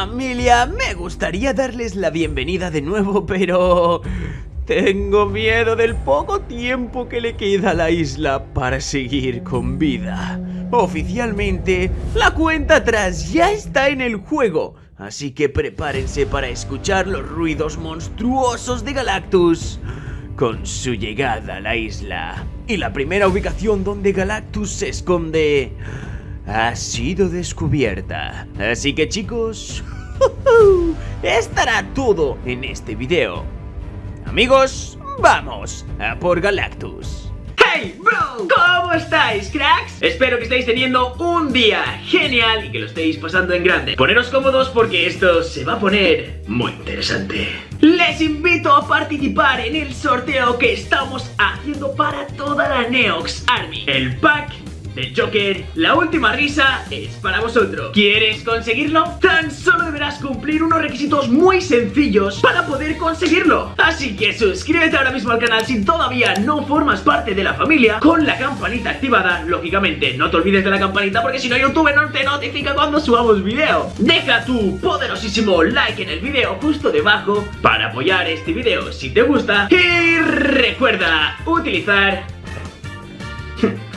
Familia, me gustaría darles la bienvenida de nuevo, pero... Tengo miedo del poco tiempo que le queda a la isla para seguir con vida. Oficialmente, la cuenta atrás ya está en el juego, así que prepárense para escuchar los ruidos monstruosos de Galactus con su llegada a la isla. Y la primera ubicación donde Galactus se esconde ha sido descubierta. Así que chicos, estará todo en este video. Amigos, vamos a por Galactus. ¡Hey, bro! ¿Cómo estáis, cracks? Espero que estéis teniendo un día genial y que lo estéis pasando en grande. Poneros cómodos porque esto se va a poner muy interesante. Les invito a participar en el sorteo que estamos haciendo para toda la Neox Army. El pack de Joker, la última risa es para vosotros. ¿Quieres conseguirlo? Tan solo deberás cumplir unos requisitos muy sencillos para poder conseguirlo. Así que suscríbete ahora mismo al canal si todavía no formas parte de la familia con la campanita activada, lógicamente. No te olvides de la campanita porque si no YouTube no te notifica cuando subamos video. Deja tu poderosísimo like en el video justo debajo para apoyar este video si te gusta. Y recuerda utilizar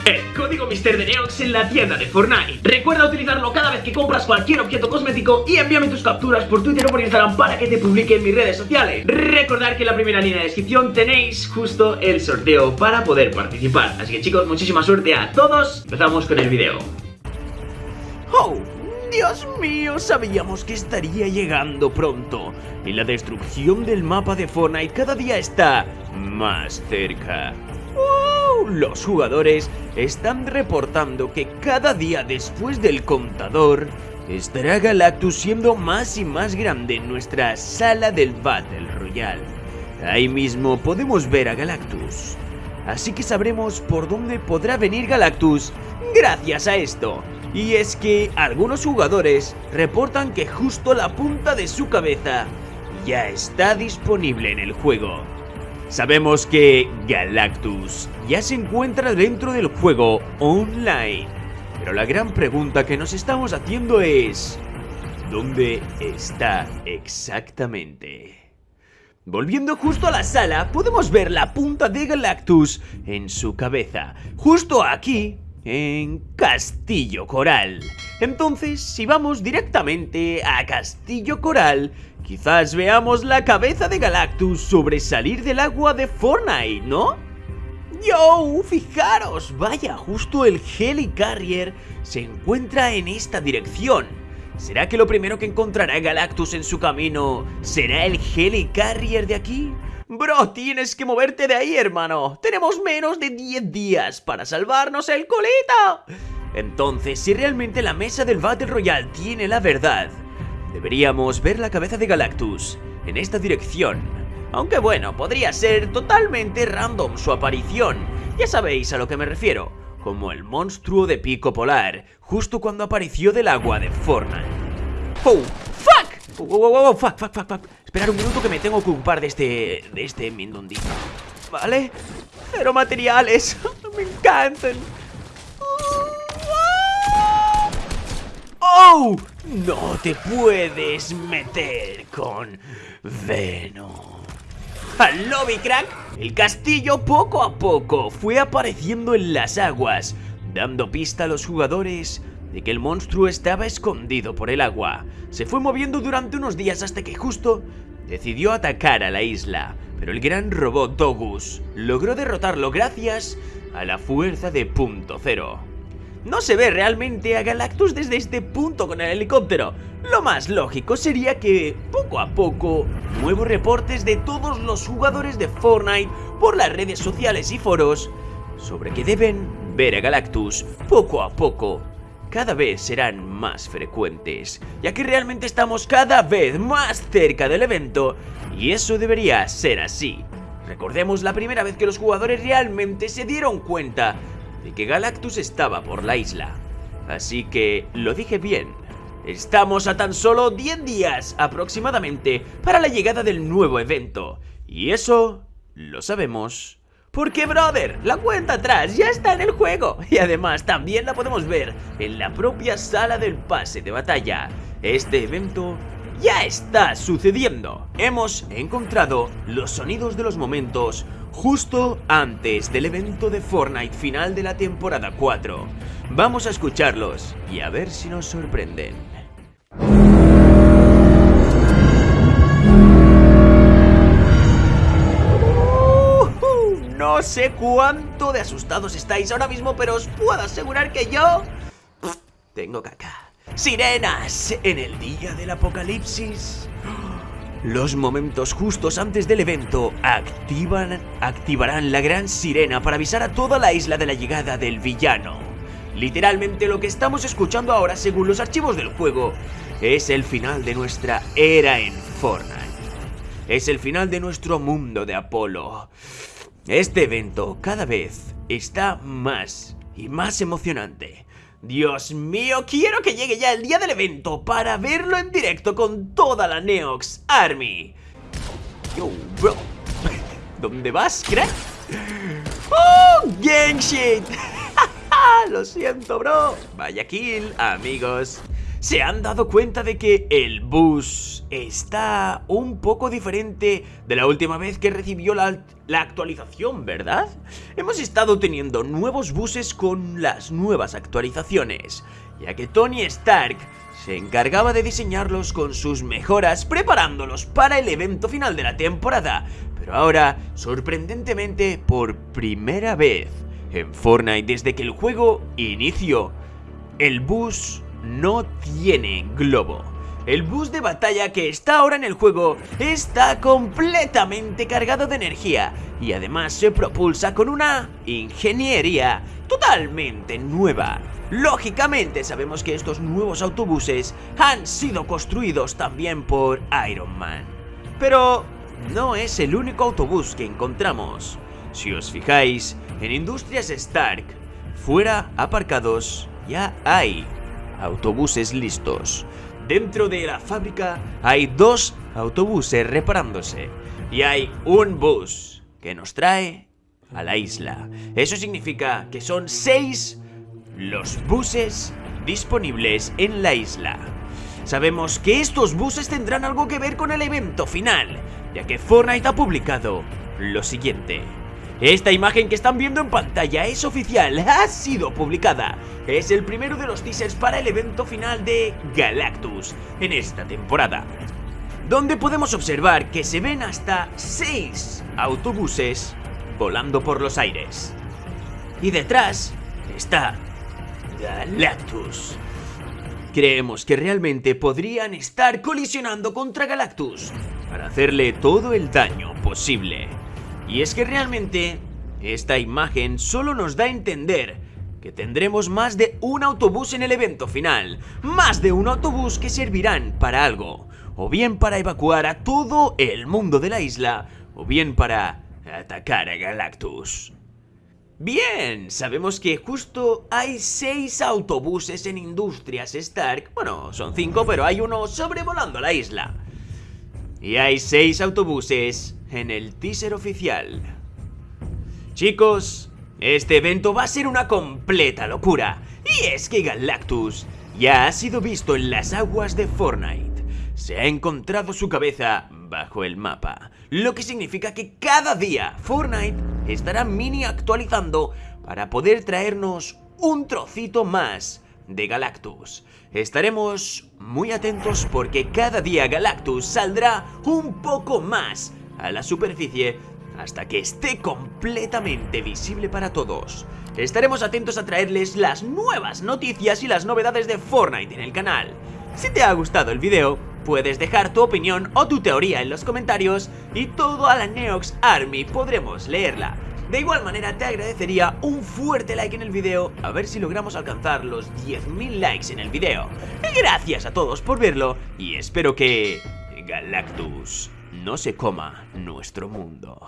el código Mister de Neox en la tienda de Fortnite. Recuerda utilizarlo cada vez que compras cualquier objeto cosmético y envíame tus capturas por Twitter o por Instagram para que te publique en mis redes sociales. Recordad que en la primera línea de descripción tenéis justo el sorteo para poder participar. Así que chicos, muchísima suerte a todos. Empezamos con el video. ¡Oh! Dios mío, sabíamos que estaría llegando pronto. Y la destrucción del mapa de Fortnite cada día está más cerca. Los jugadores están reportando que cada día después del contador estará Galactus siendo más y más grande en nuestra sala del Battle Royale. Ahí mismo podemos ver a Galactus. Así que sabremos por dónde podrá venir Galactus gracias a esto. Y es que algunos jugadores reportan que justo la punta de su cabeza ya está disponible en el juego. Sabemos que Galactus ya se encuentra dentro del juego online, pero la gran pregunta que nos estamos haciendo es ¿dónde está exactamente? Volviendo justo a la sala, podemos ver la punta de Galactus en su cabeza, justo aquí en Castillo Coral. Entonces, si vamos directamente a Castillo Coral, quizás veamos la cabeza de Galactus sobresalir del agua de Fortnite, ¿no? ¡Yo! Fijaros, vaya, justo el Helicarrier se encuentra en esta dirección. ¿Será que lo primero que encontrará Galactus en su camino será el Helicarrier de aquí? Bro, tienes que moverte de ahí, hermano. Tenemos menos de 10 días para salvarnos el colita. Entonces, si realmente la mesa del Battle Royale tiene la verdad, deberíamos ver la cabeza de Galactus en esta dirección. Aunque bueno, podría ser totalmente random su aparición. Ya sabéis a lo que me refiero, como el monstruo de pico polar, justo cuando apareció del agua de Fortnite. ¡Oh! ¡Fuck! ¡Oh, oh, oh, oh! ¡Fuck, fuck, fuck, fuck! Esperar un minuto que me tengo que ocupar de este... de este mindondito. ¿Vale? Pero materiales, me encantan. ¡Oh! No te puedes meter con Venom. ¡Al lobby, crack! El castillo poco a poco fue apareciendo en las aguas, dando pista a los jugadores de que el monstruo estaba escondido por el agua. Se fue moviendo durante unos días hasta que justo decidió atacar a la isla, pero el gran robot Dogus logró derrotarlo gracias a la fuerza de punto cero. No se ve realmente a Galactus desde este punto con el helicóptero. Lo más lógico sería que, poco a poco, nuevos reportes de todos los jugadores de Fortnite por las redes sociales y foros sobre que deben ver a Galactus poco a poco cada vez serán más frecuentes, ya que realmente estamos cada vez más cerca del evento y eso debería ser así. Recordemos la primera vez que los jugadores realmente se dieron cuenta de que Galactus estaba por la isla. Así que lo dije bien, estamos a tan solo 10 días aproximadamente para la llegada del nuevo evento. Y eso lo sabemos porque, brother, la cuenta atrás ya está en el juego y además también la podemos ver en la propia sala del pase de batalla. Este evento ya está sucediendo. Hemos encontrado los sonidos de los momentos justo antes del evento de Fortnite final de la temporada 4. Vamos a escucharlos y a ver si nos sorprenden. Sé cuánto de asustados estáis ahora mismo, pero os puedo asegurar que yo... Tengo caca. Sirenas en el día del apocalipsis. Los momentos justos antes del evento activan, activarán la gran sirena para avisar a toda la isla de la llegada del villano. Literalmente lo que estamos escuchando ahora, según los archivos del juego, es el final de nuestra era en Fortnite. Es el final de nuestro mundo de Apolo. Este evento cada vez está más y más emocionante. Dios mío, quiero que llegue ya el día del evento para verlo en directo con toda la Neox Army. Yo, bro. ¿Dónde vas, crack? ¡Oh, gang shit! Lo siento, bro. Vaya kill, amigos se han dado cuenta de que el bus está un poco diferente de la última vez que recibió la, actualización, ¿verdad? Hemos estado teniendo nuevos buses con las nuevas actualizaciones, ya que Tony Stark se encargaba de diseñarlos con sus mejoras preparándolos para el evento final de la temporada, pero ahora, sorprendentemente, por primera vez en Fortnite desde que el juego inició, el bus no tiene globo. El bus de batalla que está ahora en el juego está completamente cargado de energía y además se propulsa con una ingeniería totalmente nueva. Lógicamente sabemos que estos nuevos autobuses han sido construidos también por Iron Man. Pero no es el único autobús que encontramos. Si os fijáis, en Industrias Stark, fuera aparcados ya hay autobuses listos. Dentro de la fábrica hay dos autobuses reparándose y hay un bus que nos trae a la isla. Eso significa que son seis los buses disponibles en la isla. Sabemos que estos buses tendrán algo que ver con el evento final, ya que Fortnite ha publicado lo siguiente. Esta imagen que están viendo en pantalla es oficial, ha sido publicada. Es el primero de los teasers para el evento final de Galactus en esta temporada. Donde podemos observar que se ven hasta 6 autobuses volando por los aires. Y detrás está Galactus. Creemos que realmente podrían estar colisionando contra Galactus para hacerle todo el daño posible. Y es que realmente esta imagen solo nos da a entender que tendremos más de un autobús en el evento final, más de un autobús que servirán para algo, o bien para evacuar a todo el mundo de la isla, o bien para atacar a Galactus. Bien, sabemos que justo hay seis autobuses en Industrias Stark, bueno, son cinco, pero hay uno sobrevolando la isla. Y hay seis autobuses en el teaser oficial. Chicos, este evento va a ser una completa locura. Y es que Galactus ya ha sido visto en las aguas de Fortnite. Se ha encontrado su cabeza bajo el mapa. Lo que significa que cada día Fortnite estará mini actualizando para poder traernos un trocito más de Galactus. Estaremos muy atentos porque cada día Galactus saldrá un poco más a la superficie hasta que esté completamente visible para todos. Estaremos atentos a traerles las nuevas noticias y las novedades de Fortnite en el canal. Si te ha gustado el video, puedes dejar tu opinión o tu teoría en los comentarios y todo a la Neox Army podremos leerla. De igual manera te agradecería un fuerte like en el video a ver si logramos alcanzar los 10.000 likes en el video. Gracias a todos por verlo y espero que... Galactus no se coma nuestro mundo.